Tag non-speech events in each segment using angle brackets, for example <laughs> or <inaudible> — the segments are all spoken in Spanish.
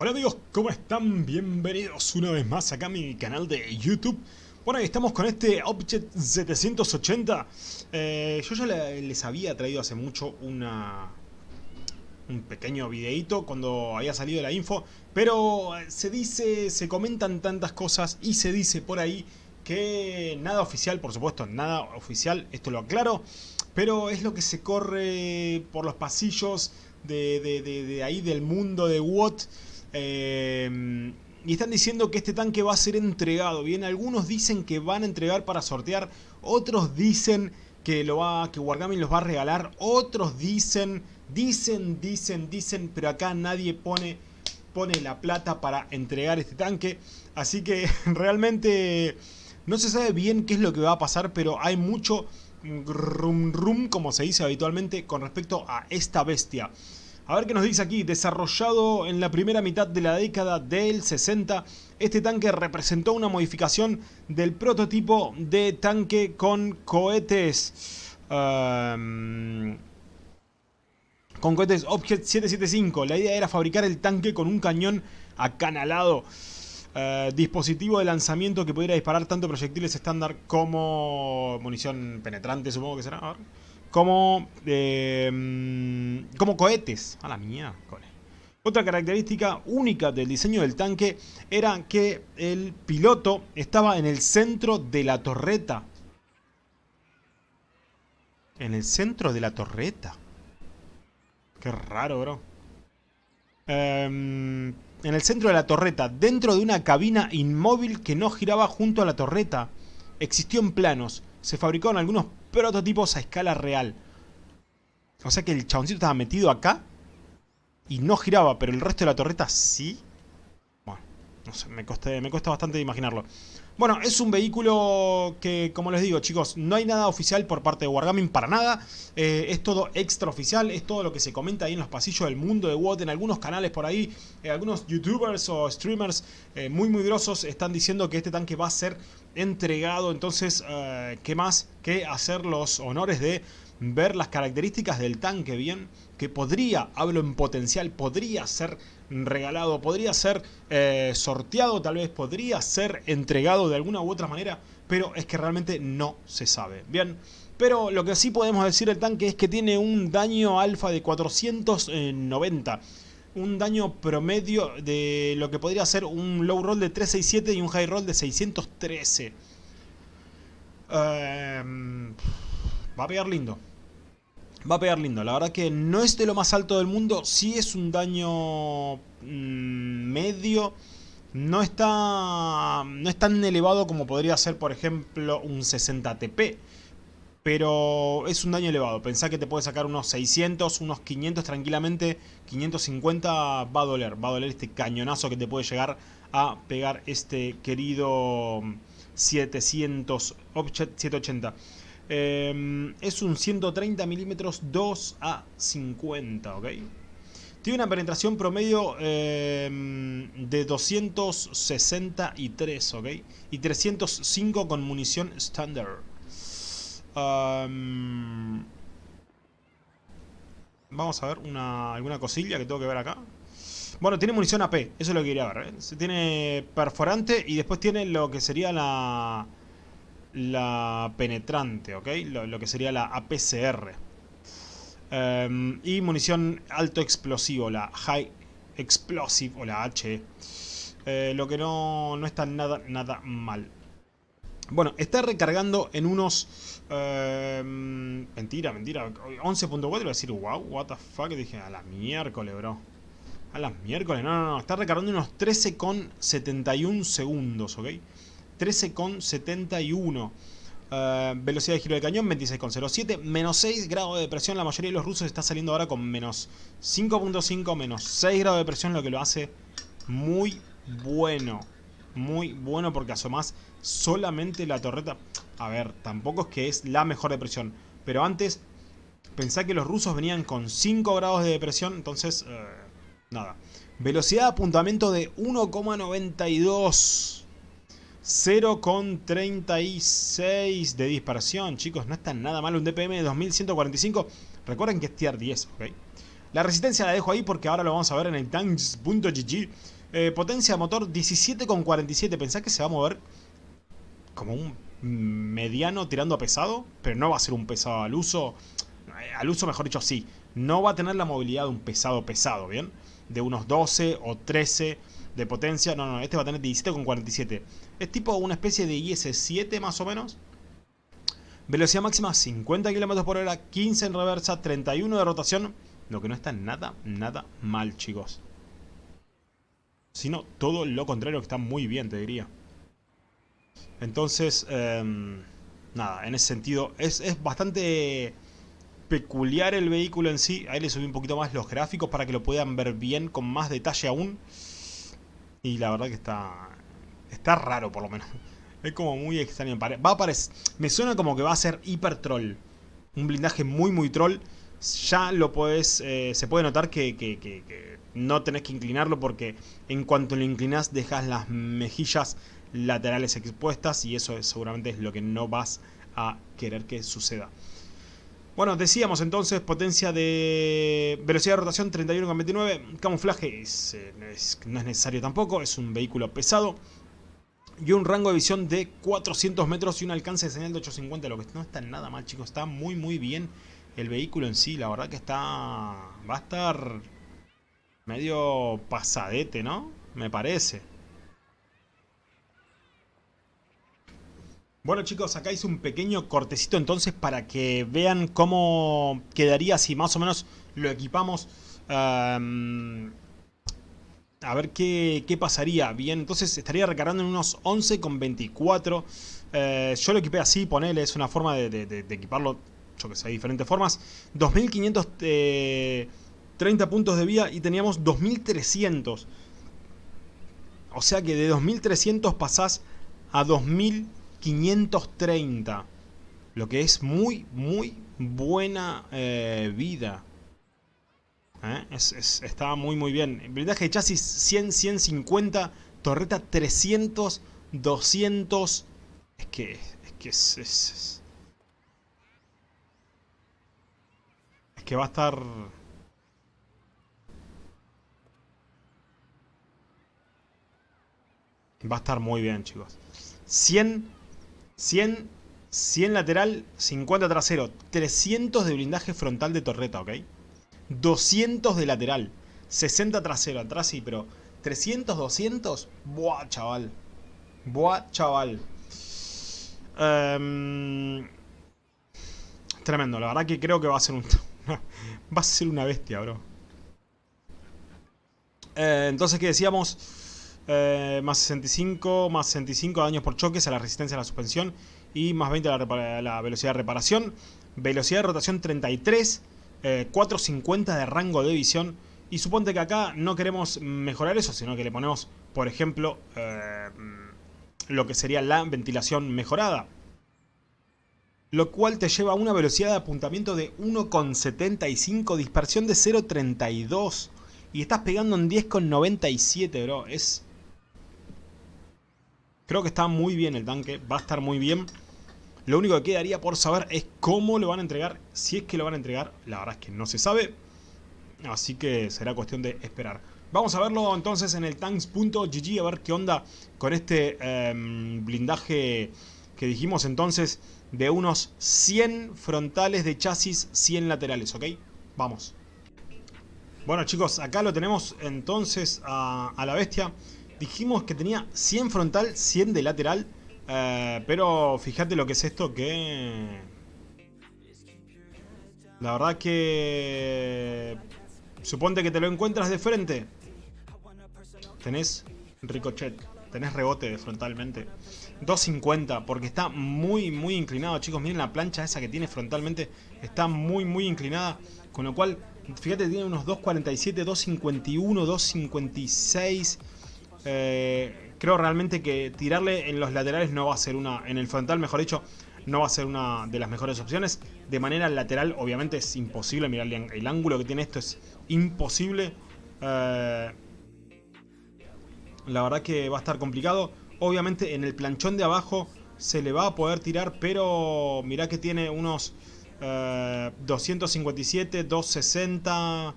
Hola amigos, ¿cómo están? Bienvenidos una vez más acá a mi canal de YouTube. Bueno, estamos con este Object 780. Eh, yo ya les había traído hace mucho una, un pequeño videito cuando había salido la info. Pero se dice, se comentan tantas cosas y se dice por ahí que nada oficial, por supuesto, nada oficial, esto lo aclaro. Pero es lo que se corre por los pasillos de, de ahí del mundo de WOT. Eh, y están diciendo que este tanque va a ser entregado. Bien, algunos dicen que van a entregar para sortear. Otros dicen que, lo va, que Wargaming los va a regalar. Otros dicen, dicen, dicen, dicen. Pero acá nadie pone, pone la plata para entregar este tanque. Así que <laughs> realmente no se sabe bien qué es lo que va a pasar. Pero hay mucho rum rum, como se dice habitualmente, con respecto a esta bestia. A ver qué nos dice aquí, desarrollado en la primera mitad de la década del 60, este tanque representó una modificación del prototipo de tanque con cohetes... Um, con cohetes Object 775. La idea era fabricar el tanque con un cañón acanalado. Uh, dispositivo de lanzamiento que pudiera disparar tanto proyectiles estándar como munición penetrante, supongo que será. A ver como, eh, como cohetes. A la mía. Otra característica única del diseño del tanque era que el piloto estaba en el centro de la torreta. En el centro de la torreta. Qué raro, bro. Em, en el centro de la torreta, dentro de una cabina inmóvil que no giraba junto a la torreta. Existió en planos. Se fabricaron algunos prototipos a escala real. O sea que el chaboncito estaba metido acá y no giraba, pero el resto de la torreta sí. Bueno, no sé, me, cuesta bastante imaginarlo. Bueno, es un vehículo que, como les digo, chicos, no hay nada oficial por parte de Wargaming para nada. Eh, es todo extraoficial, es todo lo que se comenta ahí en los pasillos del mundo de WOT, en algunos canales por ahí. Eh, algunos youtubers o streamers eh, muy muy grosos están diciendo que este tanque va a ser entregado. Entonces, ¿qué más que hacer los honores de ver las características del tanque bien? Que podría, hablo en potencial, podría ser regalado, podría ser eh, sorteado, tal vez podría ser entregado de alguna u otra manera, pero es que realmente no se sabe. Bien, pero lo que sí podemos decir del tanque es que tiene un daño alfa de 490 un daño promedio de lo que podría ser un low roll de 367 y un high roll de 613. Em, va a pegar lindo. Va a pegar lindo. La verdad que no es de lo más alto del mundo. Sí es un daño mm, medio. No está, no es tan elevado como podría ser, por ejemplo, un 60 TP. Pero es un daño elevado. Pensá que te puede sacar unos 600, unos 500 tranquilamente. 550 va a doler. Va a doler este cañonazo que te puede llegar a pegar este querido 700 Object 780. Em, es un 130 milímetros 2 a 50, ¿ok? Tiene una penetración promedio em, de 263, ¿ok? Y 305 con munición estándar. Vamos a ver una, alguna cosilla que tengo que ver acá. Bueno, tiene munición AP, eso es lo que quería ver. ¿eh? Tiene perforante y después tiene lo que sería la la penetrante, ¿ok? Lo, que sería la APCR. Y munición alto explosivo, la High Explosive o la H. Eh, lo que no, no está nada, nada mal. Bueno, está recargando en unos... Em, mentira, mentira. 11.4 voy a decir, wow, what the fuck. Dije, a la miércoles, bro. A las miércoles, no, no, no. Está recargando unos 13,71 segundos, ¿ok? 13,71. Uh, velocidad de giro de cañón 26,07. Menos 6 grados de presión. La mayoría de los rusos está saliendo ahora con menos 5.5, menos 6 grados de presión. Lo que lo hace muy bueno. Muy bueno porque asomás solamente la torreta. A ver, tampoco es que es la mejor de presión. Pero antes pensá que los rusos venían con 5 grados de depresión. Entonces, uh, nada. Velocidad de apuntamiento de 1,92. 0,36 de dispersión, chicos, no está nada mal un DPM de 2145. Recuerden que es tier 10, ¿ok? La resistencia la dejo ahí porque ahora lo vamos a ver en el tanks.gg. Eh, potencia de motor 17,47. Pensás que se va a mover como un mediano tirando a pesado, pero no va a ser un pesado al uso. Eh, al uso, mejor dicho, sí. No va a tener la movilidad de un pesado pesado, ¿bien? De unos 12 o 13 de potencia. No, no, este va a tener 17,47. Es tipo una especie de IS-7 más o menos. Velocidad máxima 50 km por hora, 15 en reversa, 31 de rotación. Lo que no está nada, nada mal, chicos. Sino todo lo contrario, que está muy bien, te diría. Entonces, em, nada, en ese sentido, es, es bastante peculiar el vehículo en sí. Ahí le subí un poquito más los gráficos para que lo puedan ver bien, con más detalle aún. Y la verdad que está, está raro por lo menos. <laughs> Es como muy extraño. Va a aparecer, me suena como que va a ser hiper troll. Un blindaje muy muy troll. Ya lo puedes, eh, se puede notar que, que, que, no tenés que inclinarlo porque en cuanto lo inclinas dejas las mejillas laterales expuestas y eso seguramente es lo que no vas a querer que suceda. Bueno, decíamos entonces potencia de velocidad de rotación 31,29, camuflaje eh, no es necesario tampoco, es un vehículo pesado y un rango de visión de 400 metros y un alcance de señal de 850, lo que no está nada mal chicos, está muy muy bien el vehículo en sí, la verdad que está, va a estar medio pasadete, ¿no? Me parece. Bueno chicos, acá hice un pequeño cortecito entonces para que vean cómo quedaría si más o menos lo equipamos. a ver qué, pasaría. Bien, entonces estaría recargando en unos 11,24. Eh, yo lo equipé así, ponele, es una forma de, equiparlo, yo que sé, de diferentes formas. 2530 eh, puntos de vía y teníamos 2300. O sea que de 2300 pasás a 2000 530. Lo que es muy, muy buena eh, vida. ¿Eh? está muy, muy bien. Blindaje de chasis 100, 150. Torreta 300, 200. Es que, es que es, es, es que va a estar... Va a estar muy bien, chicos. 100 100, 100 lateral, 50 trasero, 300 de blindaje frontal de torreta, ¿ok? 200 de lateral, 60 trasero, atrás sí, pero 300, 200, buah, chaval. Buah, chaval. Em, tremendo, la verdad que creo que va a ser un... <laughs> va a ser una bestia, bro. Eh, entonces, ¿qué decíamos? Eh, más 65, más 65 daños por choques a la resistencia a la suspensión y más 20 a la, velocidad de reparación. Velocidad de rotación 33, 450 eh, de rango de visión. Y suponte que acá no queremos mejorar eso, sino que le ponemos, por ejemplo, eh, lo que sería la ventilación mejorada. Lo cual te lleva a una velocidad de apuntamiento de 1,75, dispersión de 0,32. Y estás pegando en 10,97, bro. Es Creo que está muy bien el tanque, va a estar muy bien. Lo único que quedaría por saber es cómo lo van a entregar, si es que lo van a entregar. La verdad es que no se sabe, así que será cuestión de esperar. Vamos a verlo entonces en el tanks.gg a ver qué onda con este em, blindaje que dijimos entonces de unos 100 frontales de chasis, 100 laterales, ¿ok? Vamos. Bueno chicos, acá lo tenemos entonces a, a la bestia. Dijimos que tenía 100 frontal, 100 de lateral. Eh, pero fíjate lo que es esto que... La verdad que... Suponte que te lo encuentras de frente. Tenés ricochet. Tenés rebote frontalmente. 250, porque está muy, muy inclinado, chicos. Miren la plancha esa que tiene frontalmente. Está muy, muy inclinada. Con lo cual, fíjate, tiene unos 247, 251, 256... Eh, creo realmente que tirarle en los laterales no va a ser una... En el frontal, mejor dicho, no va a ser una de las mejores opciones. De manera lateral, obviamente, es imposible. Mirad, el ángulo que tiene esto es imposible. Eh, la verdad que va a estar complicado. Obviamente, en el planchón de abajo se le va a poder tirar, pero mirá que tiene unos 257, eh, 260...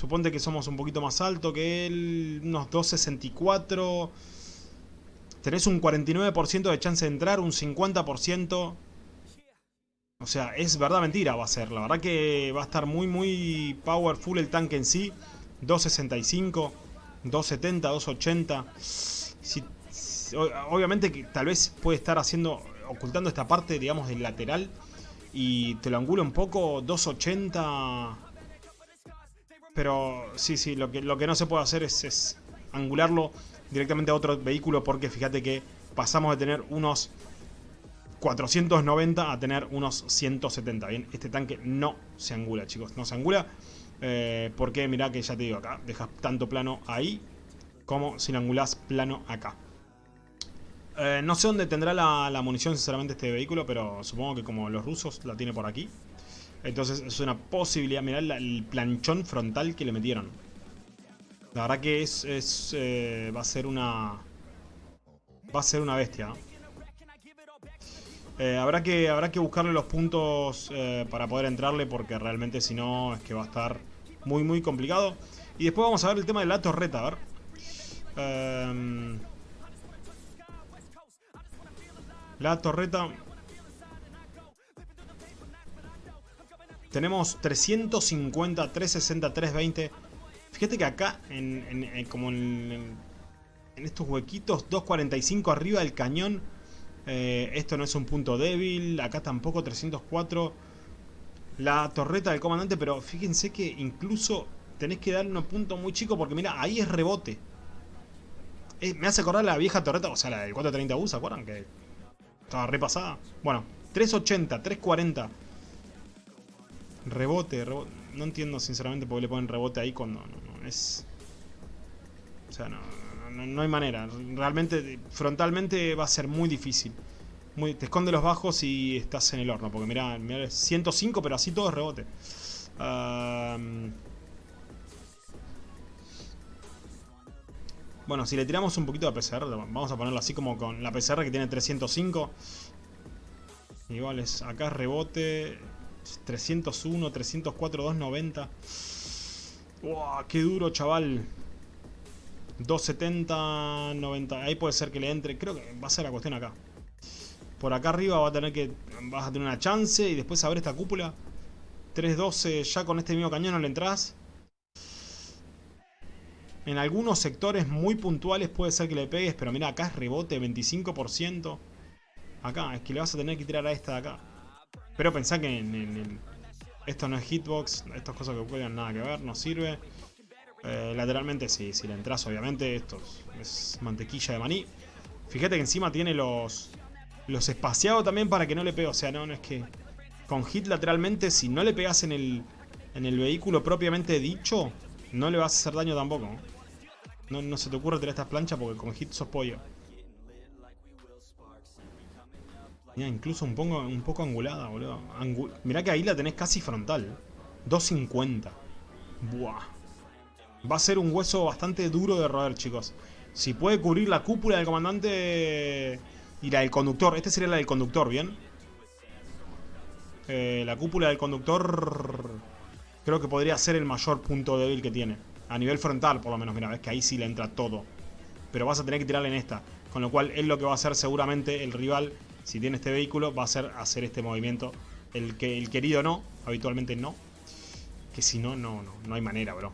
Suponte que somos un poquito más alto que él, unos 2.64. Tenés un 49% de chance de entrar, un 50%. O sea, es verdad mentira va a ser. La verdad que va a estar muy, muy powerful el tanque en sí. 265, 270, 280. Si, obviamente que tal vez puede estar haciendo, ocultando esta parte, digamos, del lateral. Y te lo angulo un poco, 280. Pero sí, sí, lo que, no se puede hacer es, es angularlo directamente a otro vehículo porque fíjate que pasamos de tener unos 490 a tener unos 170. Bien, este tanque no se angula, chicos, no se angula. Eh, porque mirá que ya te digo acá, dejas tanto plano ahí como si lo angulás plano acá. Eh, no sé dónde tendrá la, munición sinceramente este vehículo, pero supongo que como los rusos la tiene por aquí. Entonces es una posibilidad, mirá el planchón frontal que le metieron. La verdad que es, es eh, va a ser una... Va a ser una bestia. Eh, habrá, que, habrá que buscarle los puntos eh, para poder entrarle porque realmente si no es que va a estar muy muy complicado. Y después vamos a ver el tema de la torreta, a ver. Em, la torreta... Tenemos 350, 360, 320. Fíjate que acá, en, como en, en estos huequitos, 245 arriba del cañón eh, esto no es un punto débil. Acá tampoco 304. La torreta del comandante, pero fíjense que incluso tenés que darle un punto muy chico porque mira, ahí es rebote. Eh, me hace acordar la vieja torreta, o sea, la del 430U, ¿se acuerdan? Que estaba repasada. Bueno, 380, 340. Rebote, rebote. No entiendo sinceramente por qué le ponen rebote ahí cuando no, no es... O sea, no, no, hay manera. Realmente, frontalmente va a ser muy difícil. Muy, te esconde los bajos y estás en el horno. Porque mira, 105, pero así todo es rebote. bueno, si le tiramos un poquito de PCR, vamos a ponerlo así como con la PCR que tiene 305. Igual es, acá rebote. 301, 304, 290. ¡Wow! ¡Qué duro, chaval! 270, 90. Ahí puede ser que le entre. Creo que va a ser la cuestión acá. Por acá arriba va a tener que. Vas a tener una chance. Y después a ver esta cúpula. 312 ya con este mismo cañón no le entras. En algunos sectores muy puntuales puede ser que le pegues. Pero mira, acá es rebote, 25%. Acá, es que le vas a tener que tirar a esta de acá. Pero pensá que en, esto no es hitbox. Estas cosas que pueden nada que ver, no sirve. Eh, lateralmente sí, si le entras obviamente, esto es mantequilla de maní. Fíjate que encima tiene los los espaciados también para que no le pegue. O sea, no, no es que con hit lateralmente, si no le pegas en el, en el vehículo propiamente dicho, no le vas a hacer daño tampoco. No, no se te ocurre tirar estas planchas porque con hit sos pollo. Incluso un poco, un poco angulada, boludo. Mirá que ahí la tenés casi frontal. 250. Buah. Va a ser un hueso bastante duro de roer, chicos. Si puede cubrir la cúpula del comandante y la del conductor. Este sería la del conductor, ¿bien? Eh, la cúpula del conductor creo que podría ser el mayor punto débil que tiene. A nivel frontal, por lo menos. Mira, ves que ahí sí le entra todo. Pero vas a tener que tirarle en esta. Con lo cual, es lo que va a hacer seguramente el rival, si tiene este vehículo, va a ser hacer este movimiento. El, que, el querido no, habitualmente no. Que si no, no, no, no hay manera, bro.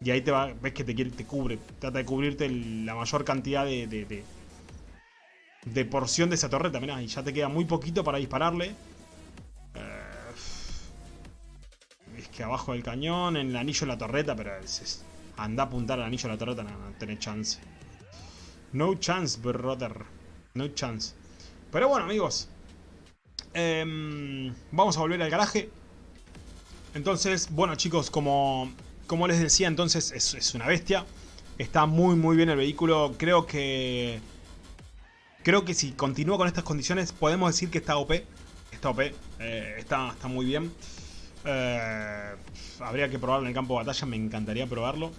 Y ahí te va, ves que te, cubre. Trata de cubrirte la mayor cantidad de, de, porción de esa torreta. Mirá, y ya te queda muy poquito para dispararle. Eh, es que abajo del cañón, en el anillo de la torreta, pero es, anda a apuntar al anillo de la torreta, no, no tenés chance. No chance, brother. No chance. Pero bueno, amigos. Em, vamos a volver al garaje. Entonces, bueno chicos, como como les decía, entonces es, una bestia. Está muy muy bien el vehículo. Creo que... Creo que si continúa con estas condiciones podemos decir que está OP. Está OP. Eh, está, está muy bien. Eh, habría que probarlo en el campo de batalla. Me encantaría probarlo.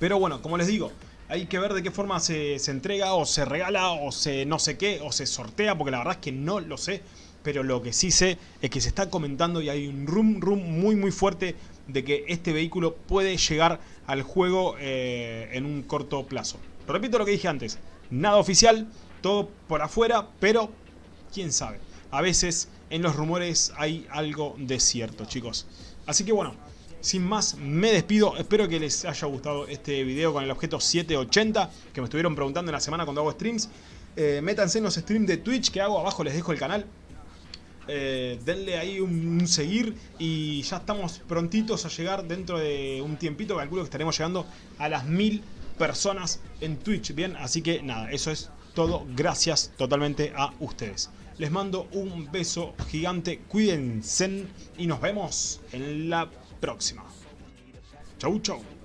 Pero bueno, como les digo, hay que ver de qué forma se, entrega o se regala o se no sé qué o se sortea porque la verdad es que no lo sé. Pero lo que sí sé es que se está comentando y hay un room, room muy muy fuerte de que este vehículo puede llegar al juego eh, en un corto plazo. Repito lo que dije antes, nada oficial, todo por afuera, pero quién sabe. A veces en los rumores hay algo de cierto, chicos. Así que bueno, sin más, me despido. Espero que les haya gustado este video con el objeto 780, que me estuvieron preguntando en la semana cuando hago streams. Eh, métanse en los streams de Twitch que hago, abajo les dejo el canal. Eh, denle ahí un, seguir y ya estamos prontitos a llegar dentro de un tiempito, calculo que estaremos llegando a las mil personas en Twitch, bien, así que nada, eso es todo, gracias totalmente a ustedes. Les mando un beso gigante, cuídense y nos vemos en la próxima. Chau, chau.